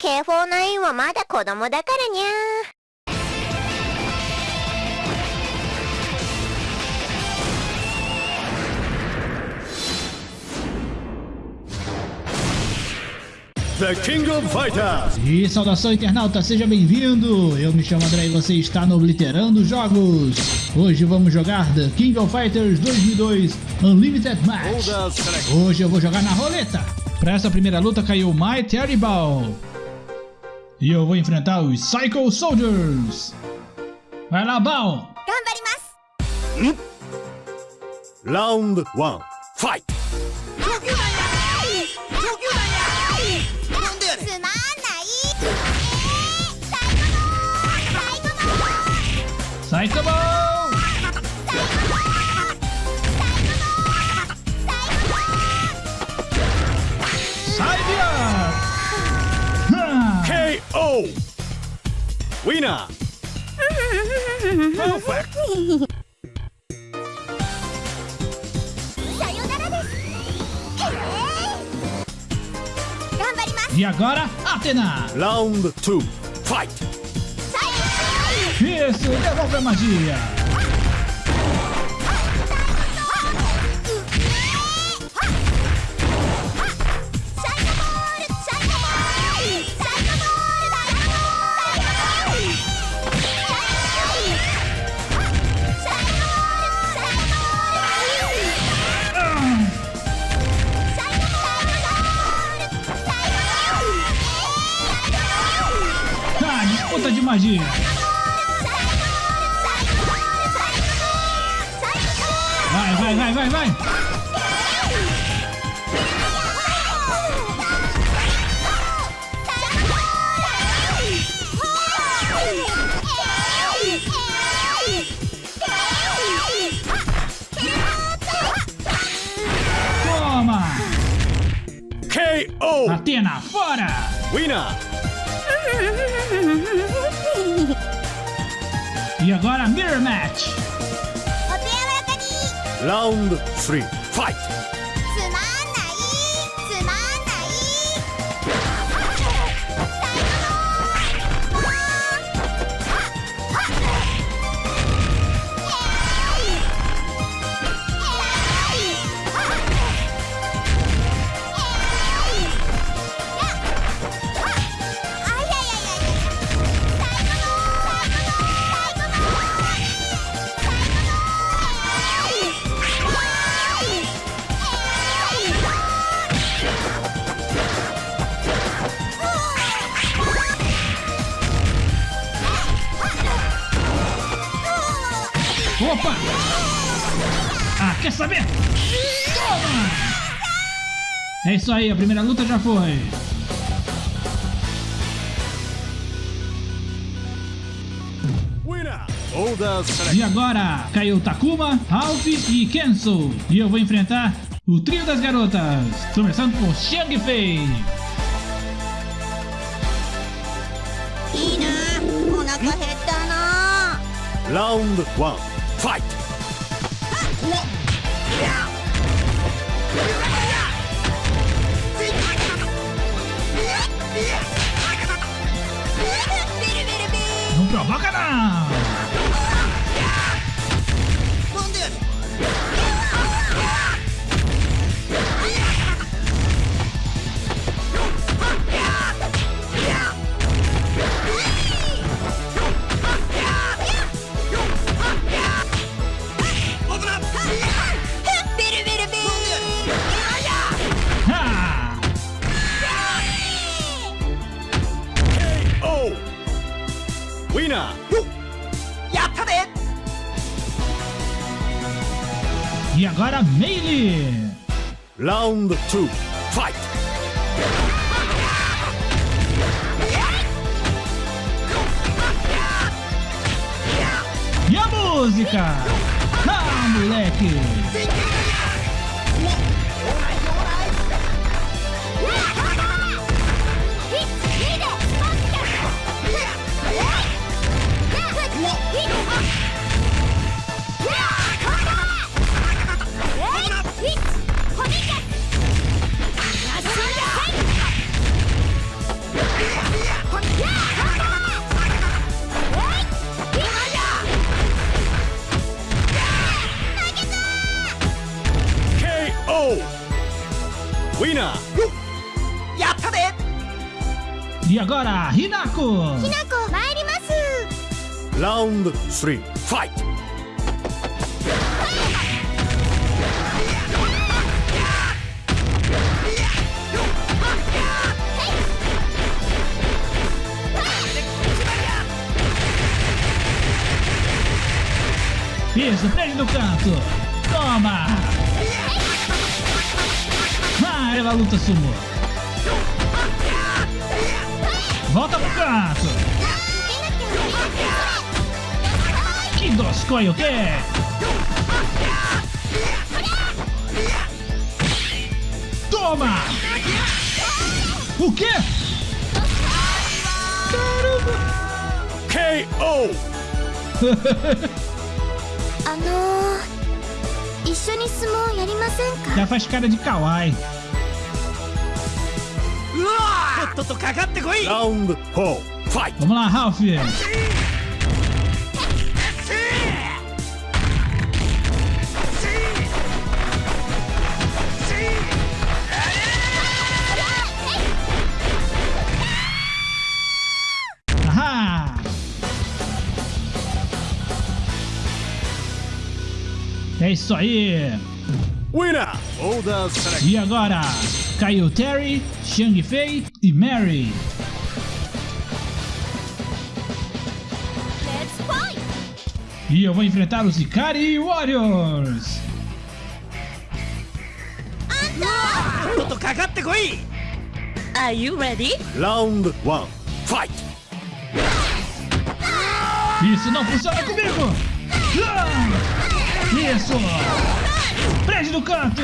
K49 はまだ子供だからにゃー。The King of Fighters. E saudação internauta, seja bem-vindo! Eu me chamo André e você está no Obliterando Jogos. Hoje vamos jogar The King of Fighters 2002 Unlimited Match. Hoje eu vou jogar na roleta. Para essa primeira luta caiu My Terrible. E eu vou enfrentar os Psycho Soldiers. Vai lá, Baon. Hum? Round 1. Fight! サイコボー Winner! Perfect! E agora, Atena! Round 2, fight! Isso, devolve a magia! Magia. Vai, vai, vai, vai, vai. Toma! KO. Atena, fora! Winner. お手柔らかに。ラウンド3ファイト Quer saber? Toma! É isso aí, a primeira luta já foi. E agora, caiu Takuma, Ralph e Kenzo. E eu vou enfrentar o trio das garotas. Começando por Xiang Fei. Round 1, fight! リ Não provoca não! Ha! Round 3. Fight! Isso, prende no canto! Toma! Ah, ela luta sumô! Volta pro canto! Que doscoi o quê? Toma! O quê? KO! あのー、一緒に相撲やりませんか Já faz cara de kawaii. うわとっととかかってこい Round 4. Fight! Vamos lá, Ralph! É isso aí! Winner! E agora, Caio Terry, Shang Fei e Mary. E eu vou enfrentar os Ikari Warriors. Are you ready? Round 1, fight! Isso não funciona comigo! Ah! Isso! Prende no canto!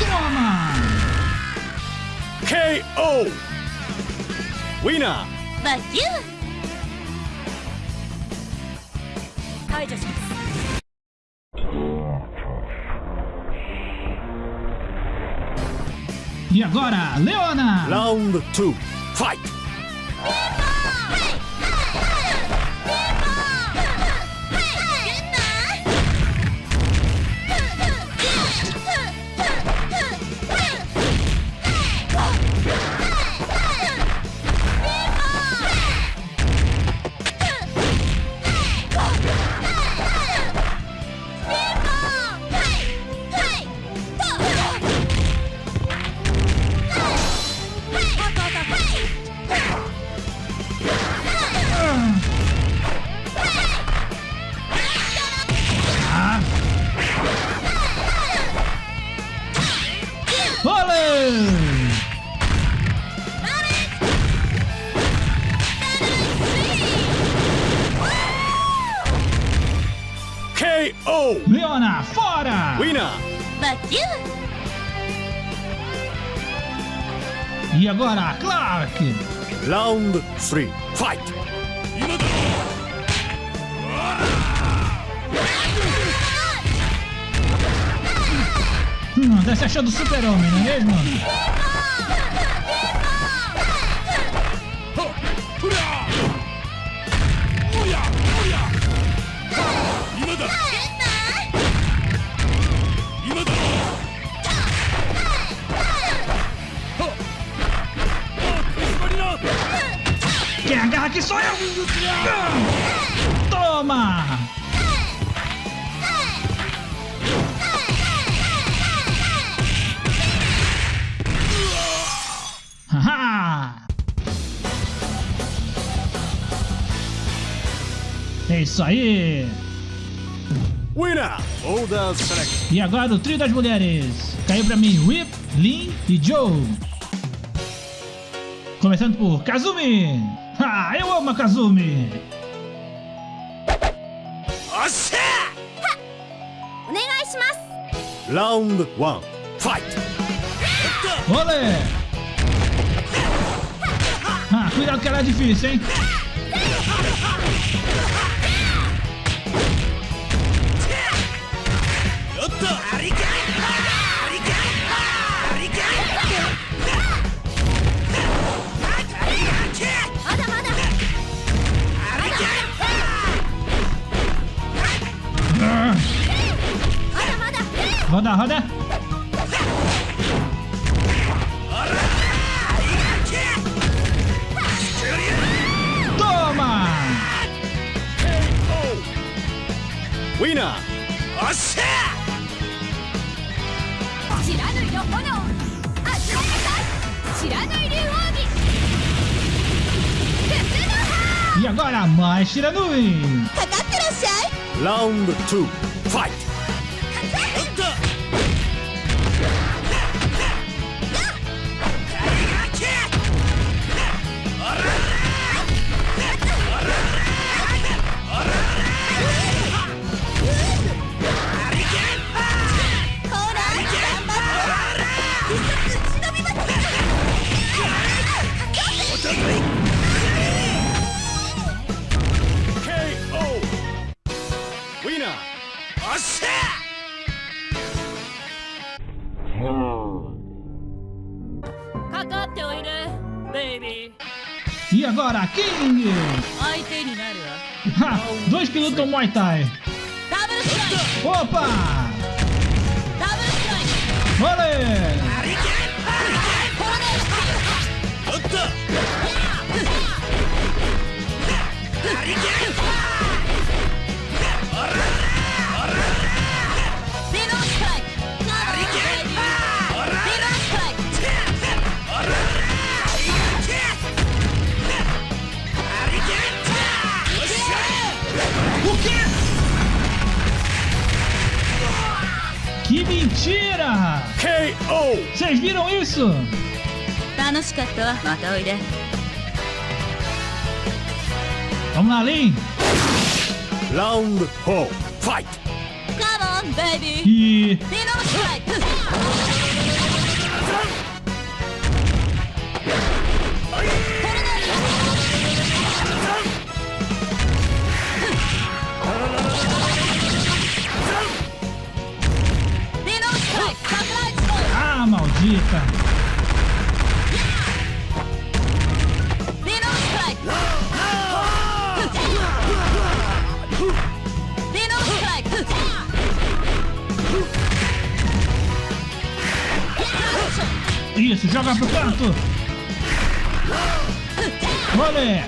Toma! KO! Winner! バキュー排除し E agora, Leona! Round 2. Fight! Round 3. Fight! Hum, tá se achando super-homem, não é mesmo? Quem agarra aqui sou eu! Toma! Haha! É isso aí! Winner! Select. E agora o trio das mulheres. Caiu pra mim Whip, Lin e Joe. Começando por Kazumi. Ah, eu amo a Kazumi! Oxê! Round 1 Fight! Olé! Ah, cuidado que ela é difícil, hein? Obrigado! Roda, roda. Toma! Winner! Oshia! 知らぬいの炎あちらなさい知らぬい竜奥義靴の葉 E agora mais Shiranui! Tá, tá, tá, tá, tá. Round 2, fight! Winner! おっしゃかかっておいでベイビー E agora, King! 相手になるわ Ha! Dois que lutam Muay Thai! ダブルストライク Opa! ダ Que mentira! KO! Vocês viram isso? Vamos lá, Lin! Round 4, fight! Come on, baby! E... acredita. Isso, joga pro canto. Olê!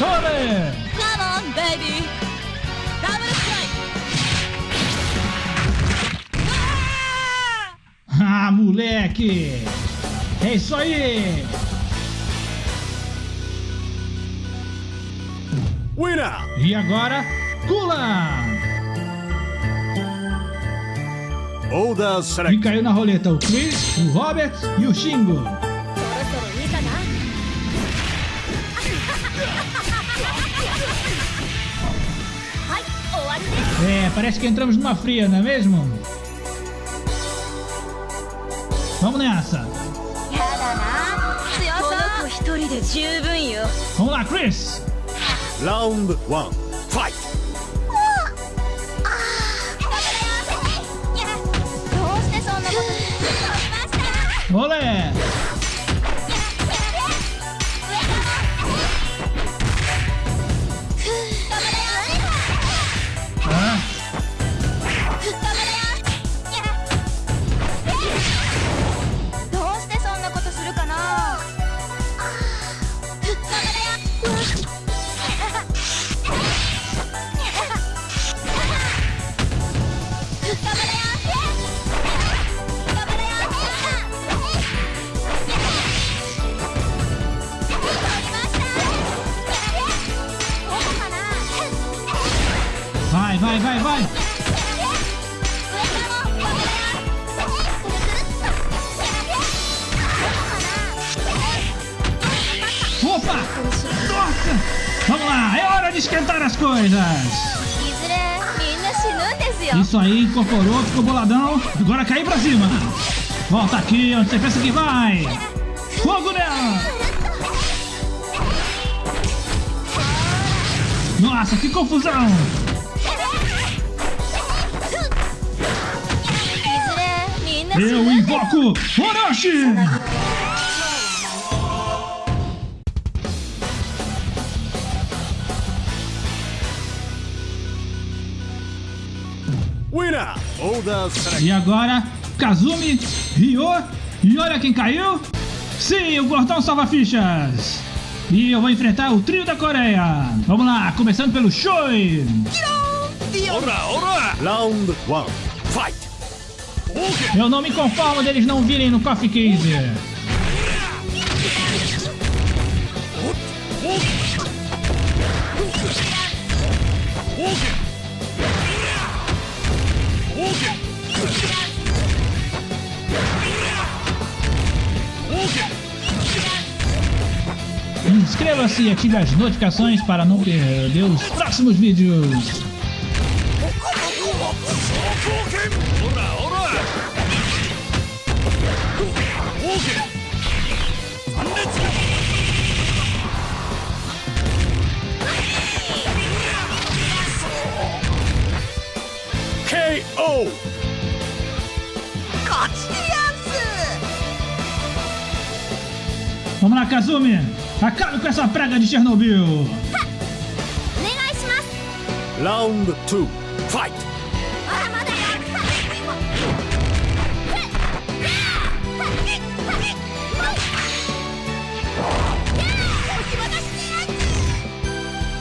Olê! Come on, baby! Ah, moleque! É isso aí! Winner! E agora, Kula! E caiu na roleta o Chris, o Robert e o Shingo. É, parece que entramos numa fria, não é mesmo? 友達やだな。強そう。この子一人で十分よほなクリス。ラウンドワンファイト。どうしてそんなことになりました？ほれ。Vai, vai, vai, vai. Opa! Nossa! Vamos lá, é hora de esquentar as coisas. Isso aí, incorporou, ficou boladão. Agora cai pra cima. Volta aqui, onde você pensa que vai. Fogo nela! Nossa, que confusão! Eu invoco Orochi! E agora, Kazumi, Ryo, e olha quem caiu! Sim, o Gordão salva fichas! E eu vou enfrentar o trio da Coreia! Vamos lá, começando pelo Shoei! Ora, ora! Round 1, fight! Eu não me conformo deles não virem no Coffee Case! Inscreva-se e ative as notificações para não perder os próximos vídeos! Kazumi! Acabe com essa praga de Chernobyl! Round 2, fight!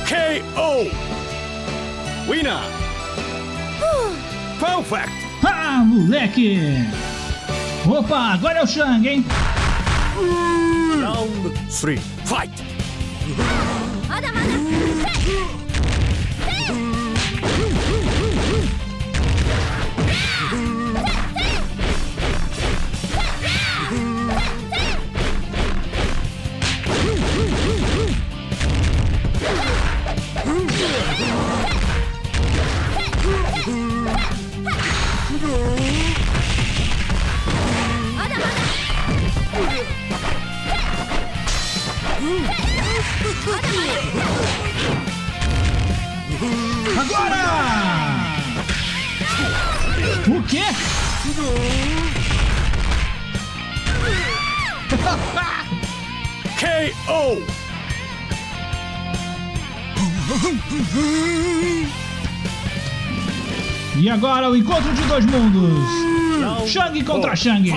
KO! Winner! Perfect! Ah, moleque! Opa, agora é o Shang, hein? Round 3. Fight! Agora! O quê? KO! E agora o encontro de dois mundos! Shang contra Shang!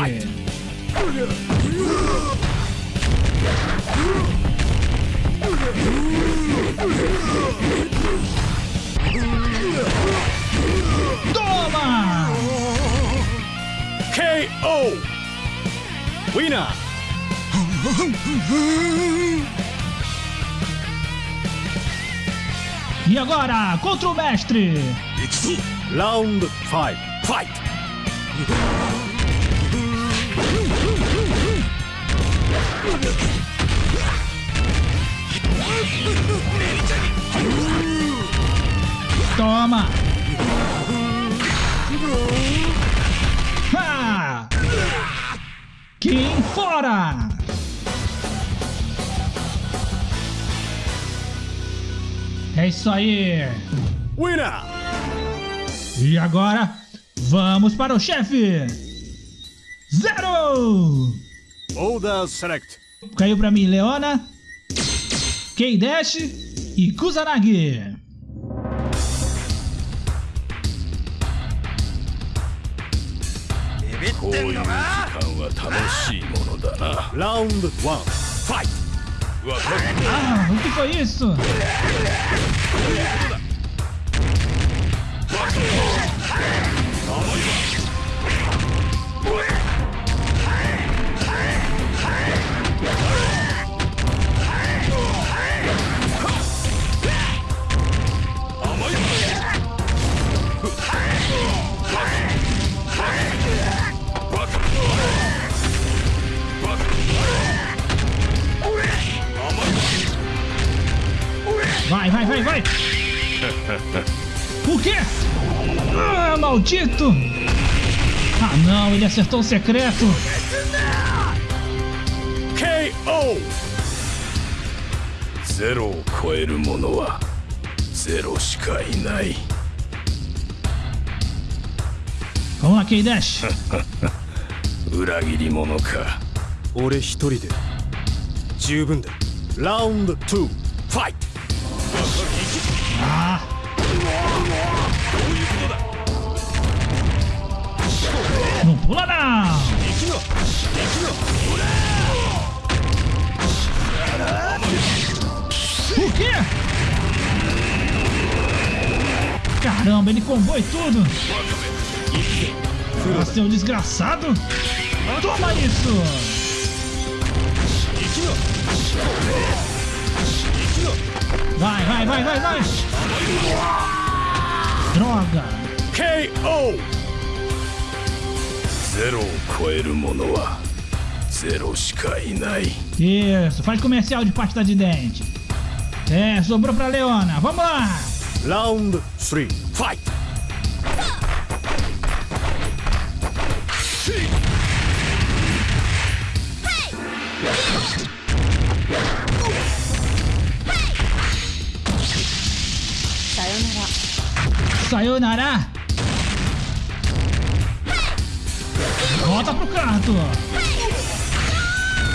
Toma! KO! Winner! E agora, contra o mestre! Round 5, fight! fight. Toma! Ha! Quem fora! É isso aí! Winner! E agora, vamos para o chefe! Zero! Order select. Caiu pra mim Leona, Keidesh e Kusanagi. Round 1, fight! Ah, o que foi isso? acertou ゼロを超えるものはゼロしかいない。こんな気だし。裏切り者か。俺一人で十分だ。ラウンドトゥ、ファイト。ああ。Puladão! O quê? Caramba, ele combou e tudo! Ah, seu desgraçado! Toma isso! Vai, vai, vai, vai, vai! Droga! KO! ゼロを超える者はゼロしかいない Isso, faz comercial de pasta de dente. É, sobrou pra Leona. Vamos lá! Round 3. Fight! Sayonara! Volta pro canto.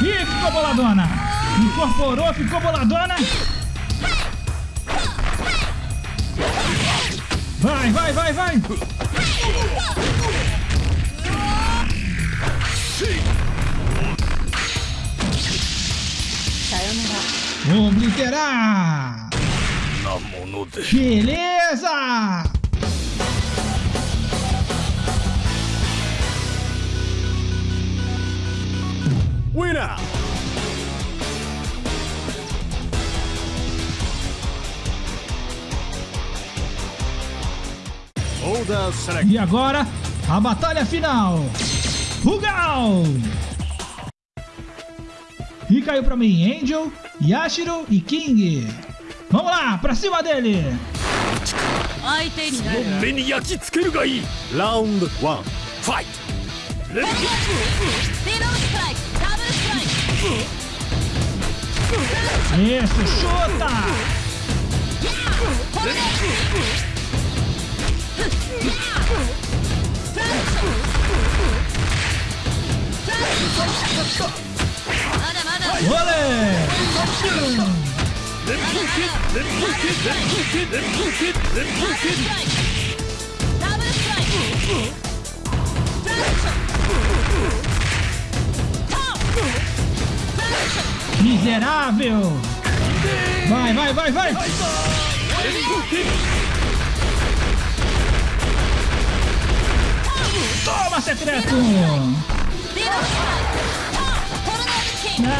Ih, ficou boladona. Incorporou, ficou boladona. Vai, vai, vai, vai. Obliterar! Beleza! winner! E agora, a batalha final! Rugal! E caiu pra mim Angel, Yashiro e King. Vamos lá, pra cima dele! Round 1, fight! Isso, chuta! これでまだまだ Olé! 連風剣連風剣連風剣連風剣 Miserável! Vai, vai, vai, vai! 連風剣 Toma, secreto! ゼロストライクトーントルネードキング Não!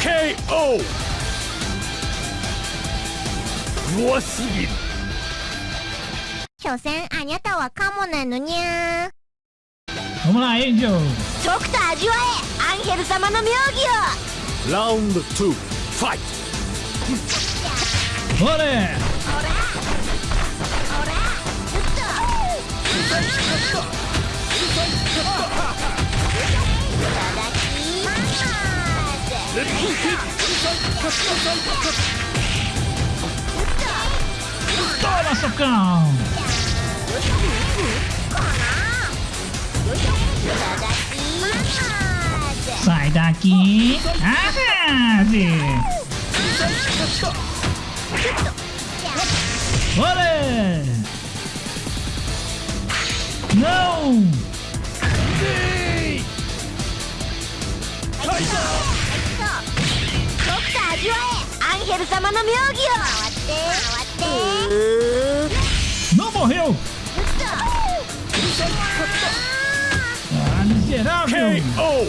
KO! 弱すぎる所詮あにゃたはカモなのにゃ Vamos lá, Angel! とくと味わえアンヘル様の妙義を。ラウンド2ファイト Sai daqui! Ah, Arrase! Olê! Não! Não morreu! KO!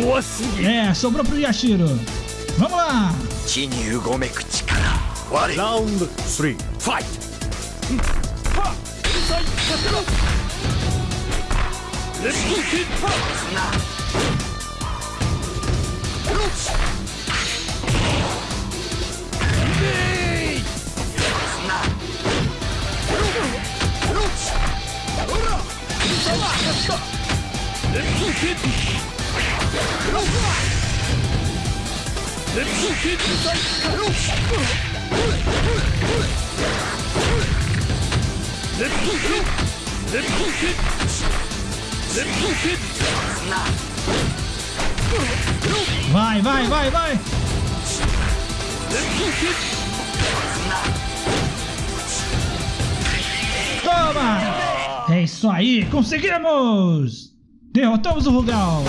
弱すぎる É, sobrou pro Yashiro. Vamos lá! 地にうごめく力我 Round 3. Fight! 連風剣 Vai, vai, vai, vai! Toma! isso aí, conseguimos! Derrotamos o Rugal!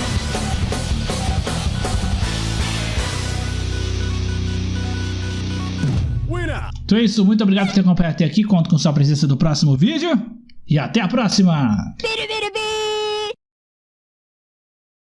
Então é isso, muito obrigado por ter acompanhado até aqui, conto com sua presença no próximo vídeo e até a próxima!